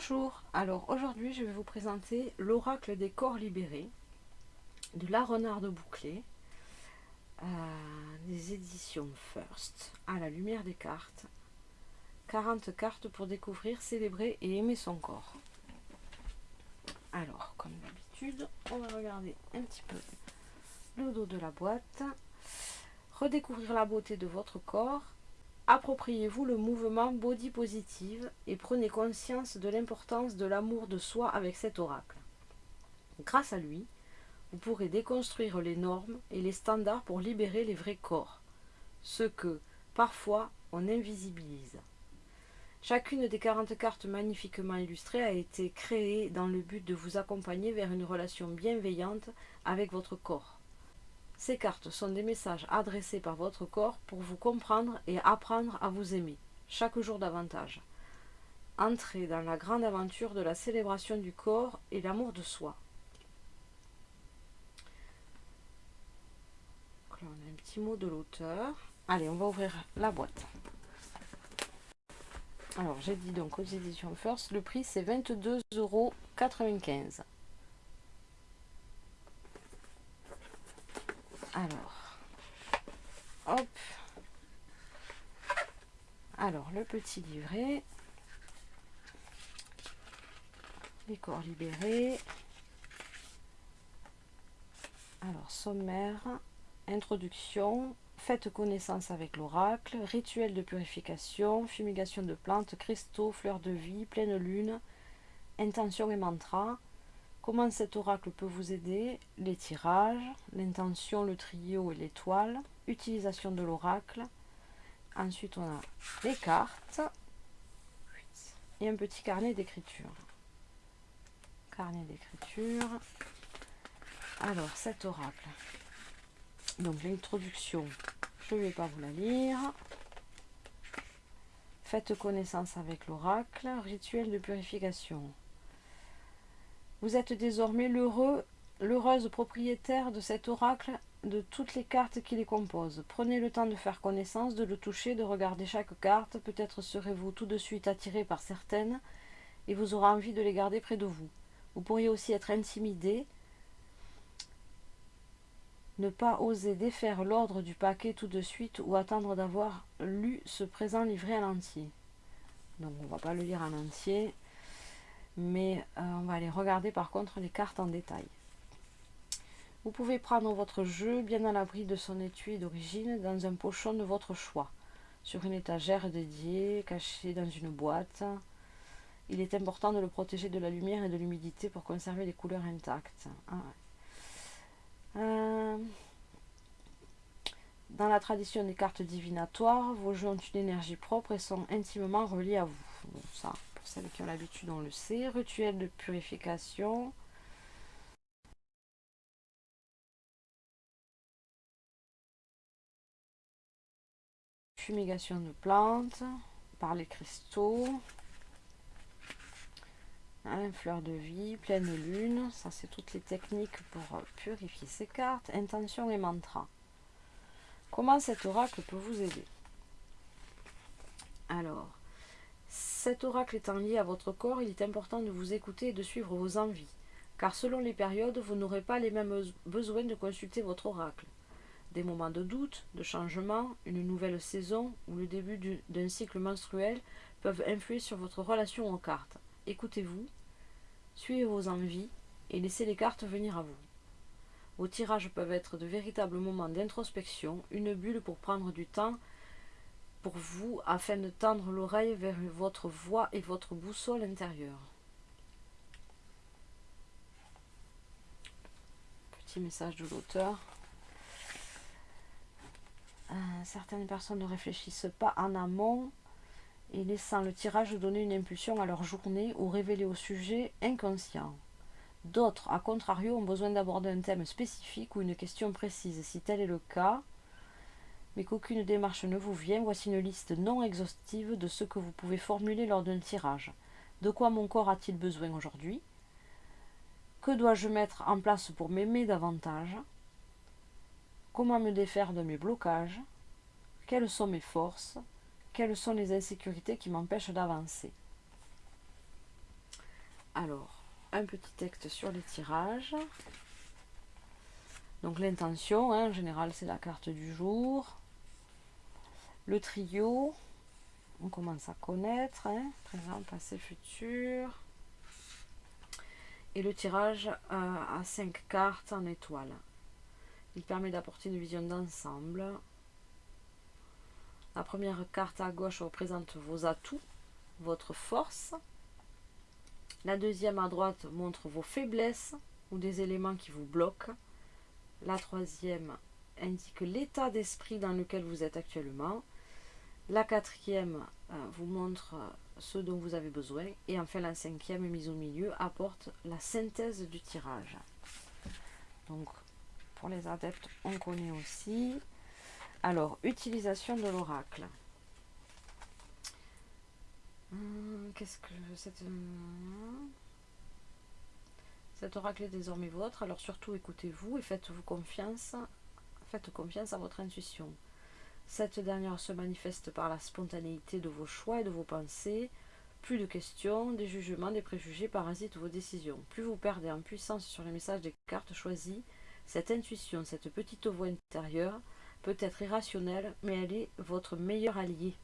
Bonjour, alors aujourd'hui je vais vous présenter l'oracle des corps libérés de la Renarde Bouclé euh, des éditions First à la lumière des cartes. 40 cartes pour découvrir, célébrer et aimer son corps. Alors comme d'habitude on va regarder un petit peu le dos de la boîte. Redécouvrir la beauté de votre corps Appropriez-vous le mouvement body positive et prenez conscience de l'importance de l'amour de soi avec cet oracle. Grâce à lui, vous pourrez déconstruire les normes et les standards pour libérer les vrais corps, ce que, parfois, on invisibilise. Chacune des 40 cartes magnifiquement illustrées a été créée dans le but de vous accompagner vers une relation bienveillante avec votre corps. Ces cartes sont des messages adressés par votre corps pour vous comprendre et apprendre à vous aimer, chaque jour davantage. Entrez dans la grande aventure de la célébration du corps et l'amour de soi. là, on a un petit mot de l'auteur. Allez, on va ouvrir la boîte. Alors, j'ai dit donc aux éditions First, le prix c'est 22,95 euros. Alors, hop. Alors, le petit livret. Les corps libérés. Alors, sommaire, introduction, faites connaissance avec l'oracle, rituel de purification, fumigation de plantes, cristaux, fleurs de vie, pleine lune, intention et mantra, Comment cet oracle peut vous aider Les tirages, l'intention, le trio et l'étoile, utilisation de l'oracle. Ensuite, on a les cartes et un petit carnet d'écriture. Carnet d'écriture. Alors, cet oracle. Donc, l'introduction, je ne vais pas vous la lire. Faites connaissance avec l'oracle. Rituel de purification. Vous êtes désormais l'heureux, l'heureuse propriétaire de cet oracle, de toutes les cartes qui les composent. Prenez le temps de faire connaissance, de le toucher, de regarder chaque carte. Peut-être serez-vous tout de suite attiré par certaines et vous aurez envie de les garder près de vous. Vous pourriez aussi être intimidé, ne pas oser défaire l'ordre du paquet tout de suite ou attendre d'avoir lu ce présent livré à l'entier. Donc on ne va pas le lire en entier mais euh, on va aller regarder par contre les cartes en détail. Vous pouvez prendre votre jeu bien à l'abri de son étui d'origine dans un pochon de votre choix, sur une étagère dédiée, caché dans une boîte. Il est important de le protéger de la lumière et de l'humidité pour conserver les couleurs intactes. Ah euh, dans la tradition des cartes divinatoires, vos jeux ont une énergie propre et sont intimement reliés à vous. Celles qui ont l'habitude, on le sait. Rituel de purification. Fumigation de plantes par les cristaux. Hein, fleur de vie, pleine lune. Ça, c'est toutes les techniques pour purifier ces cartes. Intention et mantra. Comment cet oracle peut vous aider? Alors, cet oracle étant lié à votre corps, il est important de vous écouter et de suivre vos envies, car selon les périodes, vous n'aurez pas les mêmes besoins de consulter votre oracle. Des moments de doute, de changement, une nouvelle saison ou le début d'un cycle menstruel peuvent influer sur votre relation aux cartes. Écoutez-vous, suivez vos envies et laissez les cartes venir à vous. Vos tirages peuvent être de véritables moments d'introspection, une bulle pour prendre du temps pour vous afin de tendre l'oreille vers votre voix et votre boussole intérieure. Petit message de l'auteur. Euh, certaines personnes ne réfléchissent pas en amont et laissant le tirage donner une impulsion à leur journée ou révéler au sujet inconscient. D'autres, à contrario, ont besoin d'aborder un thème spécifique ou une question précise. Si tel est le cas, mais qu'aucune démarche ne vous vient, voici une liste non exhaustive de ce que vous pouvez formuler lors d'un tirage. De quoi mon corps a-t-il besoin aujourd'hui? Que dois-je mettre en place pour m'aimer davantage? Comment me défaire de mes blocages? Quelles sont mes forces? Quelles sont les insécurités qui m'empêchent d'avancer? Alors, un petit texte sur les tirages. Donc l'intention, hein, en général, c'est la carte du jour. Le trio, on commence à connaître, hein, présent, passé, futur. Et le tirage à 5 cartes en étoile. Il permet d'apporter une vision d'ensemble. La première carte à gauche représente vos atouts, votre force. La deuxième à droite montre vos faiblesses ou des éléments qui vous bloquent. La troisième indique l'état d'esprit dans lequel vous êtes actuellement. La quatrième euh, vous montre euh, ce dont vous avez besoin. Et enfin, la cinquième, mise au milieu, apporte la synthèse du tirage. Donc, pour les adeptes, on connaît aussi. Alors, utilisation de l'oracle. Hum, qu'est-ce que cette... Cet oracle est désormais vôtre, alors surtout écoutez-vous et faites-vous confiance, faites confiance à votre intuition. Cette dernière se manifeste par la spontanéité de vos choix et de vos pensées. Plus de questions, des jugements, des préjugés parasitent vos décisions. Plus vous perdez en puissance sur les messages des cartes choisies, cette intuition, cette petite voix intérieure, peut être irrationnelle, mais elle est votre meilleur allié.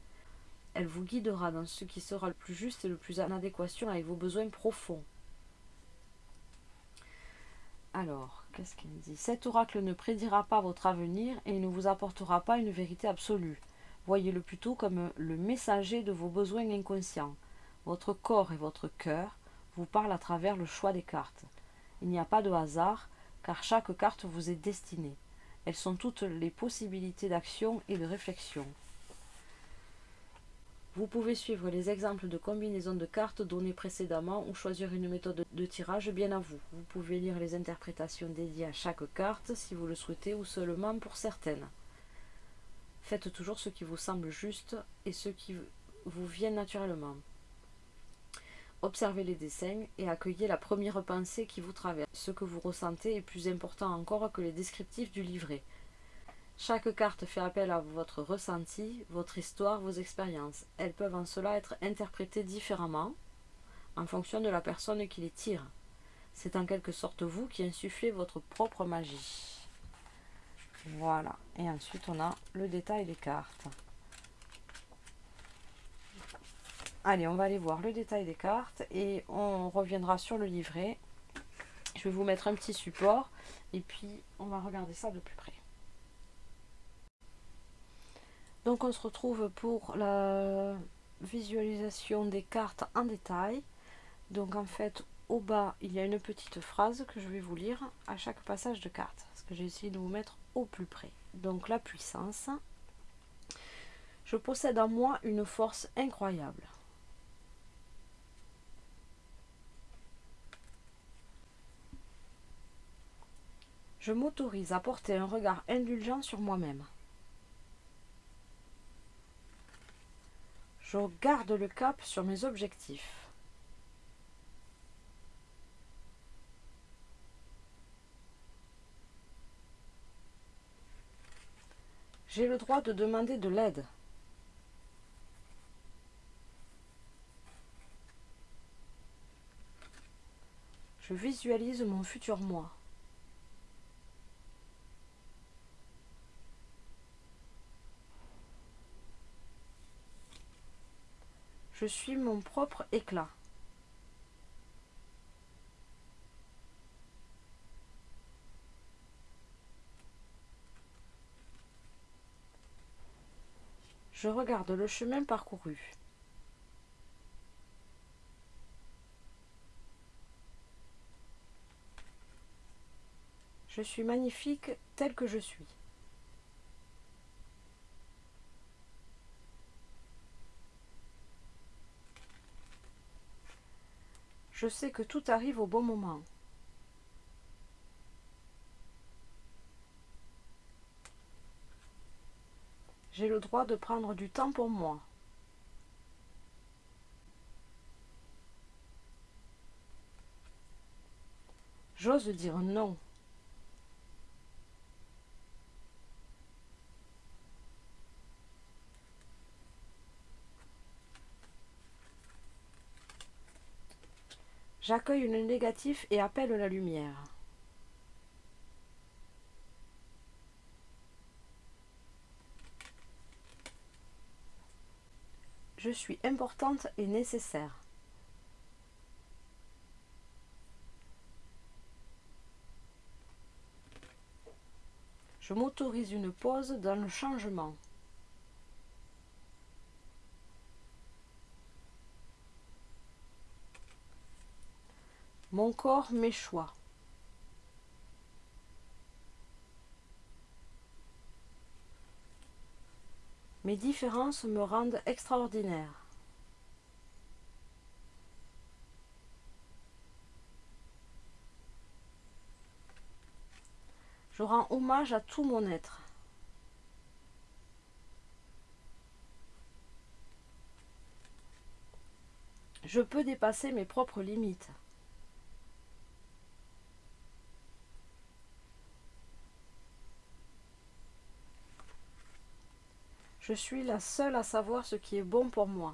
Elle vous guidera dans ce qui sera le plus juste et le plus en adéquation avec vos besoins profonds. Alors, qu'est-ce qu'il dit? Cet oracle ne prédira pas votre avenir et ne vous apportera pas une vérité absolue. Voyez-le plutôt comme le messager de vos besoins inconscients. Votre corps et votre cœur vous parlent à travers le choix des cartes. Il n'y a pas de hasard, car chaque carte vous est destinée. Elles sont toutes les possibilités d'action et de réflexion. Vous pouvez suivre les exemples de combinaisons de cartes données précédemment ou choisir une méthode de tirage bien à vous. Vous pouvez lire les interprétations dédiées à chaque carte si vous le souhaitez ou seulement pour certaines. Faites toujours ce qui vous semble juste et ce qui vous vient naturellement. Observez les dessins et accueillez la première pensée qui vous traverse. Ce que vous ressentez est plus important encore que les descriptifs du livret. Chaque carte fait appel à votre ressenti, votre histoire, vos expériences. Elles peuvent en cela être interprétées différemment en fonction de la personne qui les tire. C'est en quelque sorte vous qui insufflez votre propre magie. Voilà. Et ensuite, on a le détail des cartes. Allez, on va aller voir le détail des cartes et on reviendra sur le livret. Je vais vous mettre un petit support et puis on va regarder ça de plus près. Donc on se retrouve pour la visualisation des cartes en détail. Donc en fait, au bas, il y a une petite phrase que je vais vous lire à chaque passage de carte. Parce que j'ai essayé de vous mettre au plus près. Donc la puissance. Je possède en moi une force incroyable. Je m'autorise à porter un regard indulgent sur moi-même. Je garde le cap sur mes objectifs. J'ai le droit de demander de l'aide. Je visualise mon futur moi. Je suis mon propre éclat. Je regarde le chemin parcouru. Je suis magnifique tel que je suis. Je sais que tout arrive au bon moment. J'ai le droit de prendre du temps pour moi. J'ose dire non. J'accueille le négatif et appelle la lumière. Je suis importante et nécessaire. Je m'autorise une pause dans le changement. Mon corps m'échoit. Mes différences me rendent extraordinaire. Je rends hommage à tout mon être. Je peux dépasser mes propres limites. Je suis la seule à savoir ce qui est bon pour moi.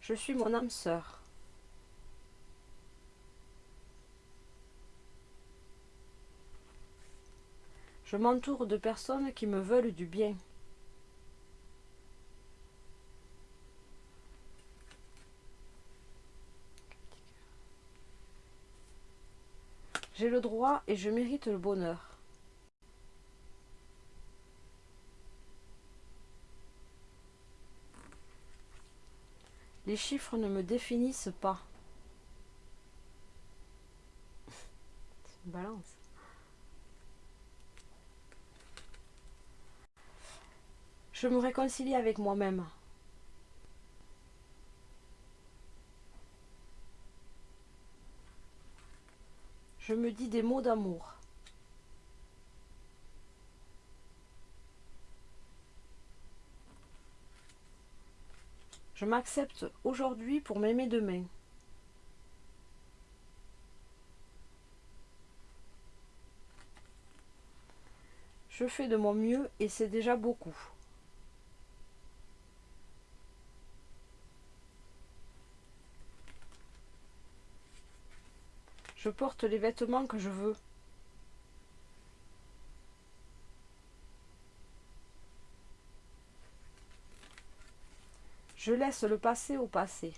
Je suis mon âme sœur. Je m'entoure de personnes qui me veulent du bien. J'ai le droit et je mérite le bonheur. Les chiffres ne me définissent pas. Balance. Je me réconcilie avec moi-même. Je me dis des mots d'amour. Je m'accepte aujourd'hui pour m'aimer demain. Je fais de mon mieux et c'est déjà beaucoup. Je porte les vêtements que je veux. Je laisse le passé au passé.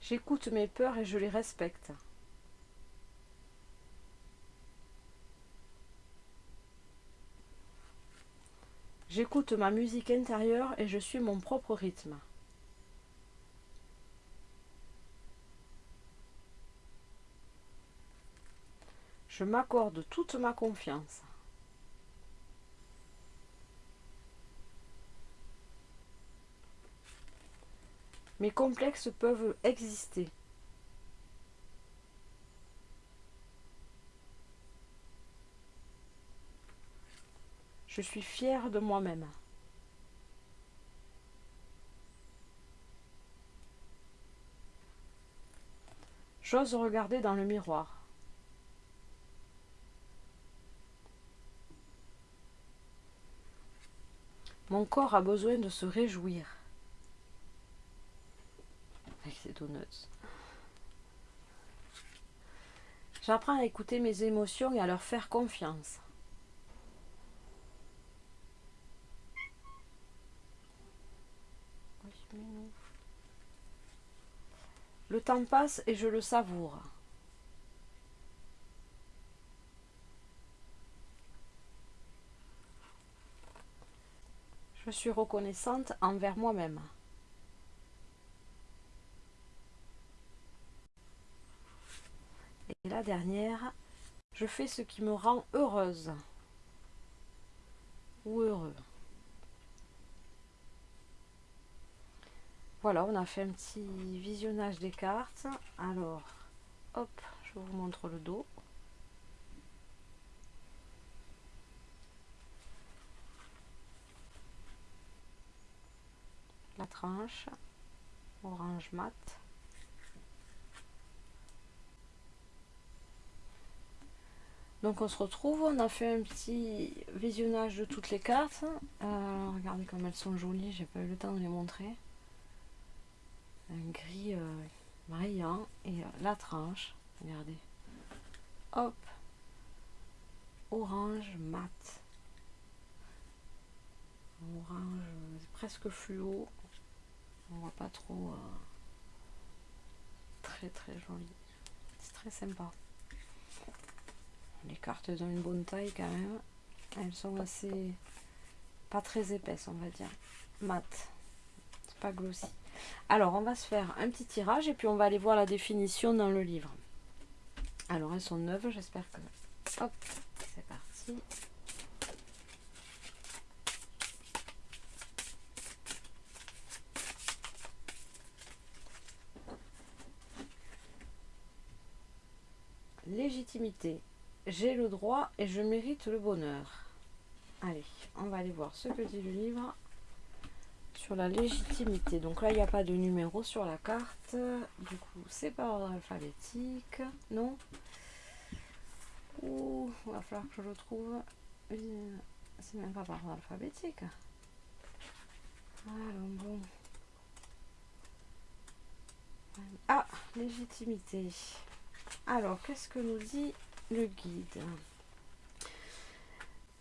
J'écoute mes peurs et je les respecte. J'écoute ma musique intérieure et je suis mon propre rythme. Je m'accorde toute ma confiance. Mes complexes peuvent exister. Je suis fière de moi-même. J'ose regarder dans le miroir. Mon corps a besoin de se réjouir. Avec ces donuts. J'apprends à écouter mes émotions et à leur faire confiance. Le temps passe et je le savoure. Je suis reconnaissante envers moi-même. Et la dernière, je fais ce qui me rend heureuse ou heureux. Voilà, on a fait un petit visionnage des cartes. Alors, hop, je vous montre le dos. La tranche, orange mat. Donc on se retrouve, on a fait un petit visionnage de toutes les cartes. Euh, regardez comme elles sont jolies, j'ai pas eu le temps de les montrer. Un gris euh, brillant et euh, la tranche, regardez. Hop, orange mat. Orange presque fluo. On voit pas trop. très très joli. C'est très sympa. Les cartes ont une bonne taille quand même. Elles sont assez... pas très épaisses on va dire. Mat. C'est pas glossy. Alors on va se faire un petit tirage et puis on va aller voir la définition dans le livre. Alors elles sont neuves, j'espère que... Hop, c'est parti. Légitimité. J'ai le droit et je mérite le bonheur. Allez, on va aller voir ce que dit le livre sur la légitimité. Donc là, il n'y a pas de numéro sur la carte. Du coup, c'est par ordre alphabétique. Non Ouh, va falloir que je le trouve. C'est même pas par ordre alphabétique. Alors, bon. Ah, légitimité. Alors, qu'est-ce que nous dit le guide?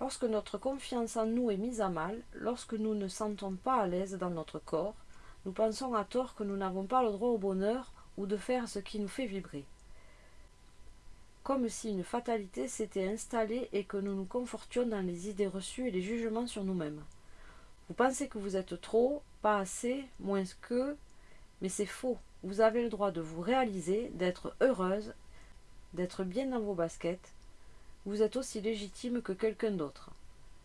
Lorsque notre confiance en nous est mise à mal, lorsque nous ne sentons pas à l'aise dans notre corps, nous pensons à tort que nous n'avons pas le droit au bonheur ou de faire ce qui nous fait vibrer. Comme si une fatalité s'était installée et que nous nous confortions dans les idées reçues et les jugements sur nous-mêmes. Vous pensez que vous êtes trop, pas assez, moins que, mais c'est faux. Vous avez le droit de vous réaliser, d'être heureuse, d'être bien dans vos baskets, vous êtes aussi légitime que quelqu'un d'autre.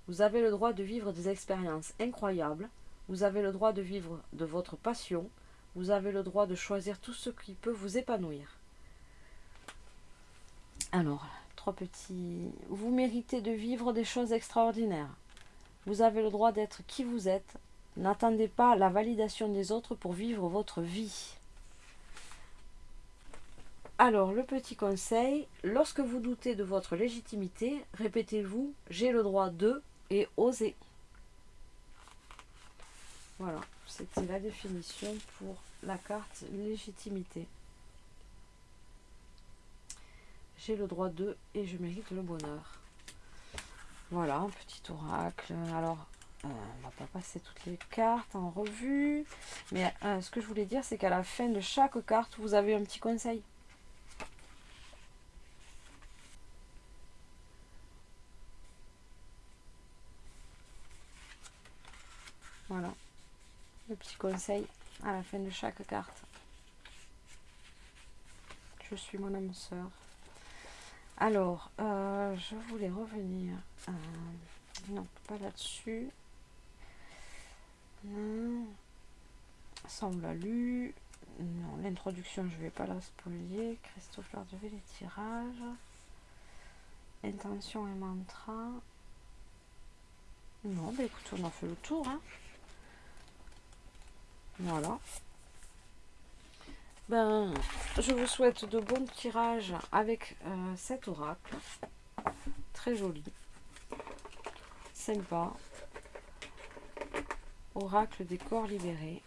Vous avez le droit de vivre des expériences incroyables, vous avez le droit de vivre de votre passion, vous avez le droit de choisir tout ce qui peut vous épanouir. Alors, trois petits... Vous méritez de vivre des choses extraordinaires. Vous avez le droit d'être qui vous êtes. N'attendez pas la validation des autres pour vivre votre vie. Alors, le petit conseil, lorsque vous doutez de votre légitimité, répétez-vous « j'ai le droit de » et « oser ». Voilà, c'était la définition pour la carte légitimité. J'ai le droit de et je mérite le bonheur. Voilà, un petit oracle. Alors, euh, on va pas passer toutes les cartes en revue. Mais euh, ce que je voulais dire, c'est qu'à la fin de chaque carte, vous avez un petit conseil. Voilà. Le petit conseil à la fin de chaque carte. Je suis mon âme sœur. Alors, euh, je voulais revenir. non, pas là-dessus. Ça, on l'a lu. Non, l'introduction, je vais pas la spolier. Christophe Lardevé, les tirages. Intention et mantra. Non, bah écoute, on a fait le tour. Hein. Voilà. Ben, je vous souhaite de bons tirages avec euh, cet oracle. Très joli. Sympa. Oracle des corps libérés.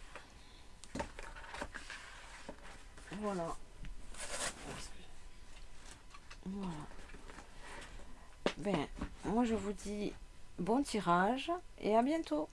Voilà. Voilà. Ben, moi je vous dis bon tirage et à bientôt.